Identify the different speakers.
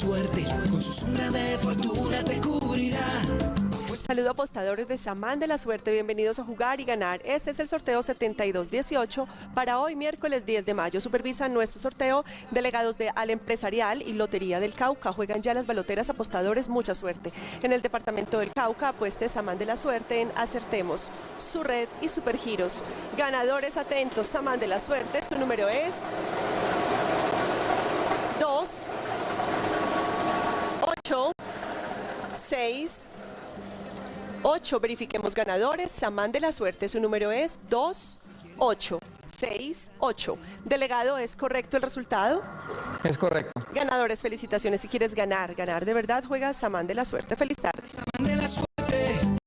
Speaker 1: Suerte, con su sombra de fortuna te cubrirá.
Speaker 2: Saludo apostadores de Samán de la Suerte, bienvenidos a jugar y ganar. Este es el sorteo 7218 para hoy miércoles 10 de mayo. Supervisan nuestro sorteo delegados de Al Empresarial y Lotería del Cauca. Juegan ya las baloteras apostadores, mucha suerte. En el departamento del Cauca apueste Samán de la Suerte en Acertemos, su red y Supergiros. Ganadores atentos, Samán de la Suerte, su número es 2, 8, 6, 8. Verifiquemos ganadores. Samán de la Suerte, su número es 2, 8, 6, 8. Delegado, ¿es correcto el resultado?
Speaker 3: Es correcto.
Speaker 2: Ganadores, felicitaciones. Si quieres ganar, ganar de verdad, juega Samán de la Suerte. Feliz tarde.
Speaker 1: Samán de la suerte.